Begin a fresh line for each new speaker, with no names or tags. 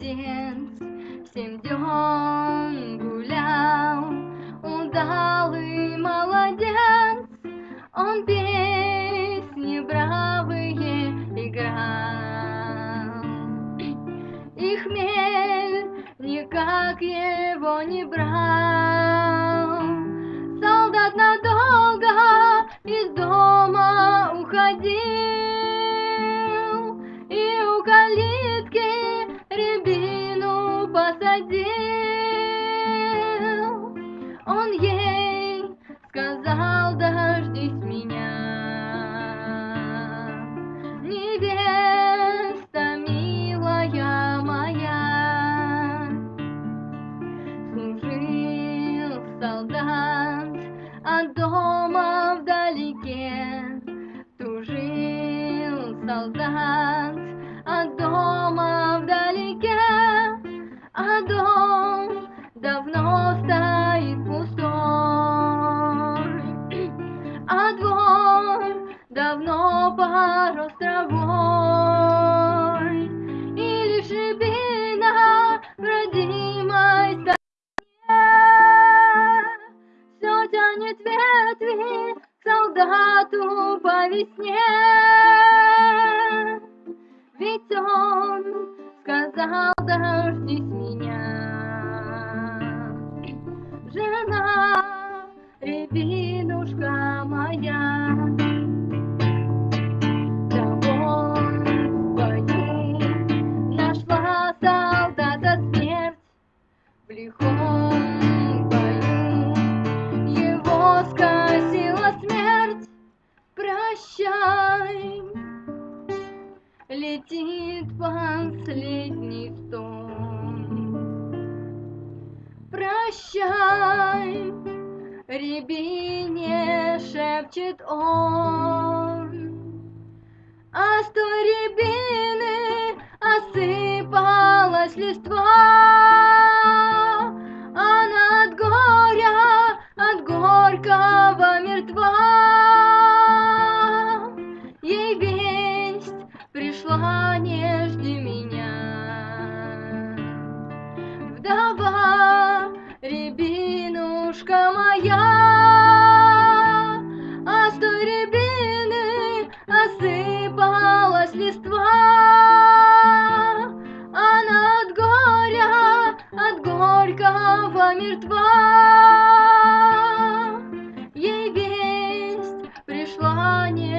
младенц Всем днем гулял Удалый молодец. Он песни бравые играл. И хмель никак его не брал. Солдат надолго из дома уходил. Сказал, дождись меня, невеста милая моя. Служил солдат от дома вдалеке, Тужил солдат от дома давно порос травой, И лишь рябина в родимой все тянет ветви солдату по весне. Ведь он сказал, дождись в лихом бою его скосила смерть. Прощай, летит последний стон. Прощай, рябине шепчет он. А с той рябины осыпалась листва, мертва. Ей весть пришла, не жди меня. Вдова, рябинушка моя, А с той рябины осыпалась листва. Она от горя, от горького мертва. You.